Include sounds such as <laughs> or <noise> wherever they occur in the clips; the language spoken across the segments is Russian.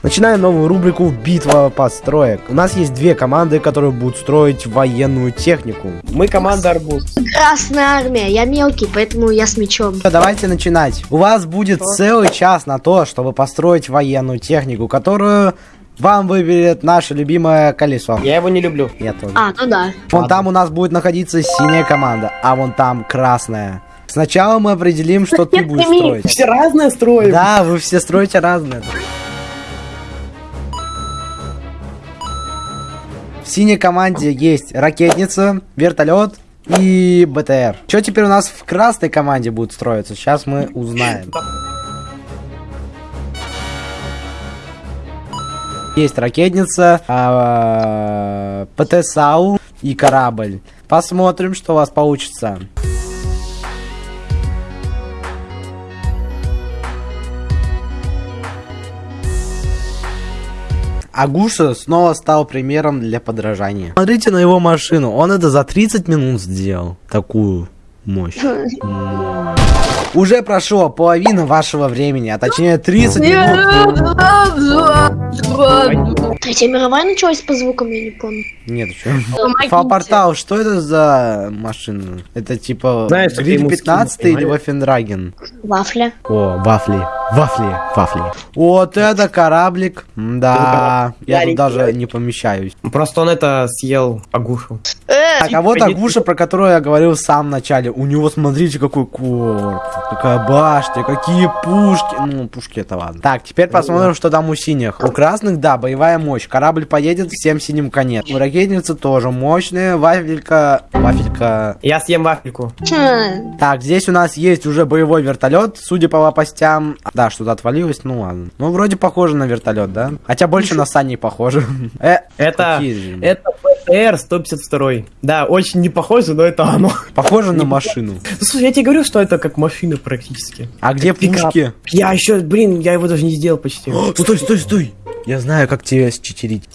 Начинаем новую рубрику «Битва построек». У нас есть две команды, которые будут строить военную технику. Мы команда Арбуз. Красная армия, я мелкий, поэтому я с мечом. Давайте начинать. У вас будет целый час на то, чтобы построить военную технику, которую вам выберет наше любимое колесо. Я его не люблю. Я тоже. А, ну да. Вон там у нас будет находиться синяя команда, а вон там красная. Сначала мы определим, что ты будешь строить. Все разные строим. Да, вы все строите разное. В синей команде есть ракетница, вертолет и БТР. Что теперь у нас в красной команде будет строиться? Сейчас мы узнаем. Есть ракетница, а, ПТ-САУ и корабль. Посмотрим, что у вас получится. Агуша снова стал примером для подражания. Смотрите на его машину, он это за 30 минут сделал. Такую мощь. Уже прошло половина вашего времени, а точнее 30 минут. Третья мировая началась по звукам, я не помню. Нет. Фалпортал, что это за машина? Это типа Знаешь, Гриль ему 15 скину, или? Вафендрайген? Вафля. О, вафли. Вафли, вафли. Вот это кораблик. Да, я тут даже не помещаюсь. Просто он это съел Агушу. Так, а вот Агуша, про которую я говорил в самом начале. У него, смотрите, какой корпус, какая башня, какие пушки. Ну, пушки это ладно. Так, теперь посмотрим, что там у синих. У красных, да, боевая мощь. Корабль поедет, всем синим конец. У ракетницы тоже мощная. Вафелька... Вафелька... Я съем вафельку. Хм. Так, здесь у нас есть уже боевой вертолет, судя по лопастям. Да, что-то отвалилось, ну ладно. Ну, вроде похоже на вертолет, да? Хотя больше на сани похоже. <laughs> Э, Это, это ПТР 152. Да, очень не похоже, но это оно. Похоже на машину. Ну, слушай, я тебе говорю, что это как машина практически. А где пушки? Я еще, блин, я его даже не сделал почти. <gasps> Стой, стой, стой! Я знаю, как тебя считерить.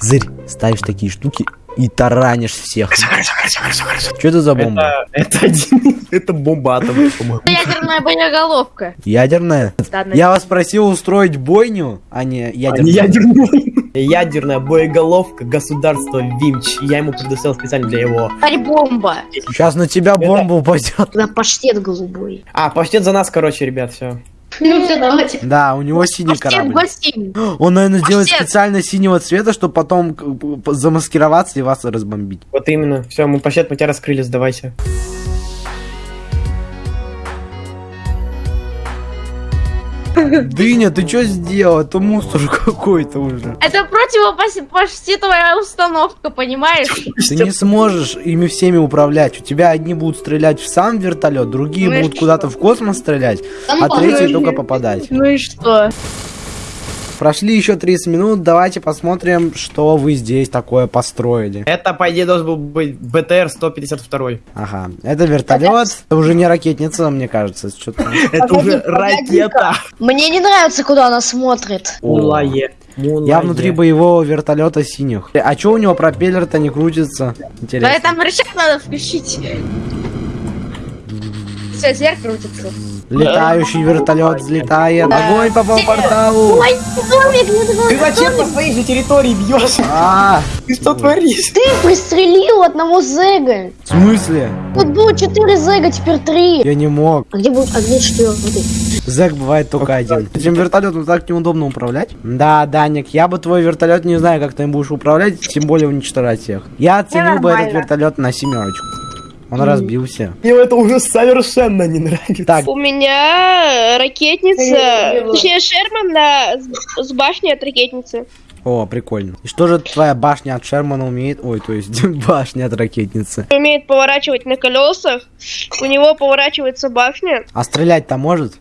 Зырь, ставишь такие штуки и таранишь всех. Что это за бомба? Это, это один, <laughs> это бомба атомная, по-моему. Ядерная боеголовка. Ядерная? На- Я вас просил устроить бойню, а не А не ядерную. ядерной. Ядерная боеголовка государства Вимч. Я ему предоставил специально для его. Царь бомба. Сейчас на тебя бомба упадет. Когда паштет голубой. А, паштет за нас, короче, ребят, все. Ну все, давайте. Да, у него синий корабль. <gasps> Он, наверное, делает специально синего цвета, чтобы потом п- замаскироваться и вас разбомбить. Вот именно. Все, мы паштет, мы тебя раскрыли, сдавайся. Дыня, ты что сделал? Это мусор какой-то уже. Это противопаштетовая установка, понимаешь? Ты не сможешь ими всеми управлять. У тебя одни будут стрелять в сам вертолет, другие Ну будут куда-то в космос стрелять, ну, а третьи только попадать. Ну и что? Прошли еще 30 минут, давайте посмотрим, что вы здесь такое построили. Это, по идее, должен был быть БТР 152. Ага, это вертолет, это уже не ракетница, мне кажется. Что-то... <laughs> Это уже ракета. Мне не нравится, куда она смотрит. Мулае. Мулае. Я внутри боевого вертолета синих. А чё у него пропеллер-то не крутится? Да Интересно. там рычаг надо включить. Все, зверь крутится. Летающий вертолет взлетает. Огонь по порталу. Ой, домик. Ты зачем по своей же территории бьешь? А, Ты что творишь? Ты пристрелил одного зэга. в смысле? Тут было четыре зэга, теперь три. Я не мог. А где будет, а где четвертый? Зэк бывает только один. Этим вертолетом так неудобно управлять. Да, Даник, я бы твой вертолет не знаю, как ты им будешь управлять, тем более уничтожать всех. Я оценил бы этот вертолет на семерочку. Он разбился. Мне это уже совершенно не нравится. Так, У меня ракетница, точнее Шерман на, с, башней от ракетницы. о, прикольно. И что же твоя башня от Шермана умеет? Ой, то есть <laughs> башня от ракетницы. Умеет поворачивать на колесах, у него поворачивается башня. А стрелять-то может?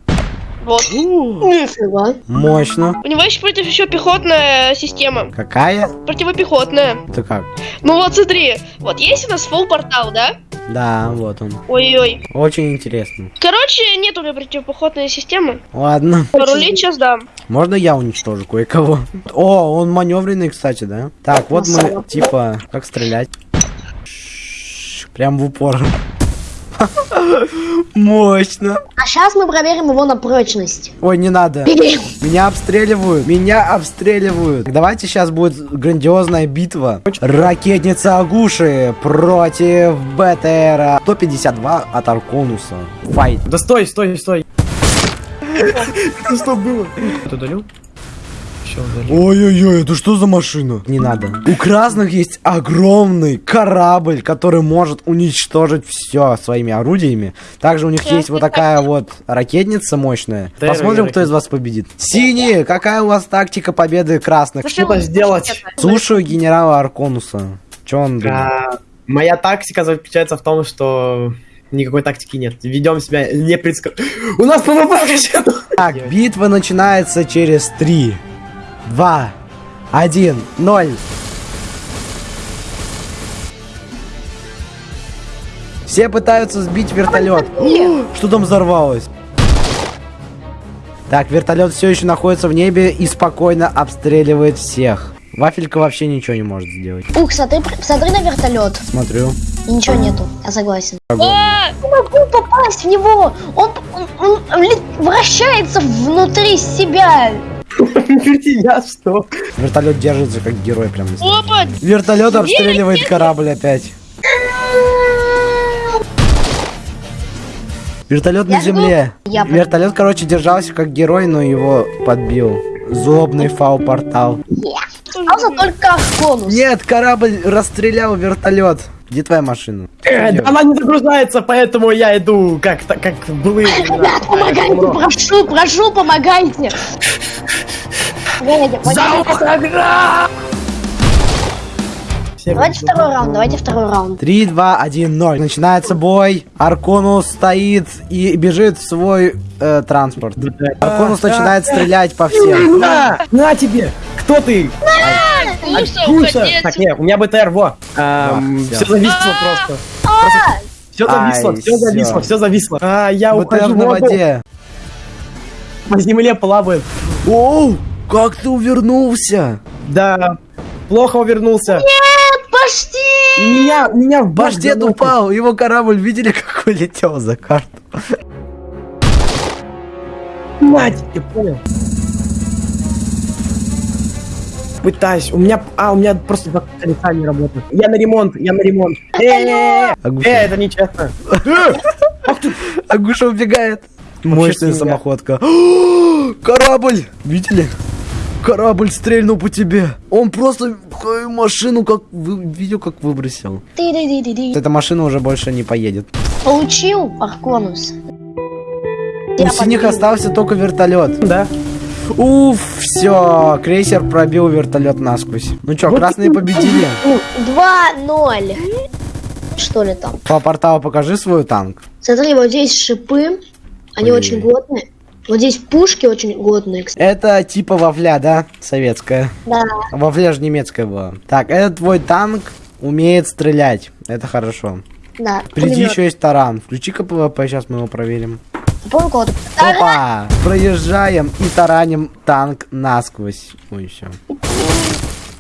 Вот. Нифига. Мощно. У него есть против еще пехотная система. Какая? Противопехотная. Ты как? Ну вот смотри, вот есть у нас full портал, да? Да, вот он. Ой-ой. Очень интересно. Короче, нет у меня противопехотной системы. Ладно. Порулить сейчас дам. Можно я уничтожу кое-кого? О, он маневренный, кстати, да? Так, вот мы, типа, как стрелять? Прям в упор. Мощно. А сейчас мы проверим его на прочность. Ой, не надо. Бери. Меня обстреливают. Меня обстреливают. Давайте сейчас будет грандиозная битва. Ракетница Агуши против БТРа 152 от Арконуса. Файт. Да стой, стой, стой. <laughs> Это что было? Ты удалил? Все, удалил. Ой-ой-ой, это что за машина? Не надо. У красных есть огромный корабль, который может уничтожить все своими орудиями. Также у них есть вот такая вот ракетница мощная. Посмотрим, кто из вас победит. Синие, какая у вас тактика победы красных? Что-то сделать. Слушаю генерала Арконуса. Че он думает? А, Моя тактика заключается в том, что никакой тактики нет. Ведем себя непредск... У нас PvP. <laughs> Так, битва начинается через 3, 2, 1, 0. Все пытаются сбить вертолет. Что там взорвалось? Так, вертолет все еще находится в небе и спокойно обстреливает всех. Вафелька вообще ничего не может сделать. Ух, смотри, смотри на вертолет. Смотрю. И ничего нету. Я согласен. А, Не могу попасть в него. Он, он- он ли- вращается внутри себя. Я что? Вертолет держится как герой прям. Опа! Вертолет обстреливает корабль опять. Вертолет на земле. Вертолет, короче, держался как герой, но его подбил. Злобный фау-портал. Остался только Арконус. Нет, корабль расстрелял вертолет. Где твоя машина? Э, да Она не загружается, поэтому я иду как так как былые. Ребят, помогайте, прошу, прошу, помогайте. Погодите. Все Давайте второй раунд, давайте второй раунд. 3, 2, 1, 0. Начинается бой. Арконус стоит и бежит в свой э, транспорт. Арконус начинает стрелять по всем. На, на тебе! Кто ты? Куша, Куша! Так, нет, у меня БТР, во. Всё. Все зависло просто. Все зависло, все зависло, все зависло. А, я БТР ухожу на воде. По земле плавает. Оу, как ты увернулся? Да, плохо увернулся. Почти. Меня, меня в заносит. упал, его корабль, видели, <laughs> как улетел за карту? Мать, я понял. Пытаюсь. У меня... А, у меня просто два колеса не работают. Я на ремонт, я на ремонт. Э, э, э, это нечестно. <laughs> Агуша убегает. Мощная самоходка. <gasps> Корабль! Видели? Корабль стрельнул по тебе. Он просто машину как... Видел, как выбросил. Эта машина уже больше не поедет. Получил Арконус. У синих остался только вертолет. Да. Уф, все, крейсер пробил вертолет насквозь. Ну чё, Вот красные победили. <laughs> 2-0. Что ли там? По порталу покажи свой танк. Смотри, вот здесь шипы. Они Ой. очень годные. Вот здесь пушки очень годные, кстати. Это типа вафля, да? Советская. Да. Вафля же немецкая была. Так, этот твой танк умеет стрелять. Это хорошо. Да. Впереди еще есть таран. Включи-ка PvP, сейчас мы его проверим. Кого-то. Опа! Проезжаем и тараним танк насквозь. Ой, все.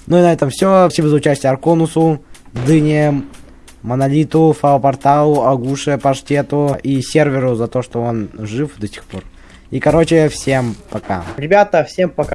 Ну и на этом все. Спасибо за участие Арконусу, Дыне, Монолиту, Фао-порталу, Агуше, Паштету и серверу за то, что он жив до сих пор. И, короче, всем пока. Ребята, всем пока.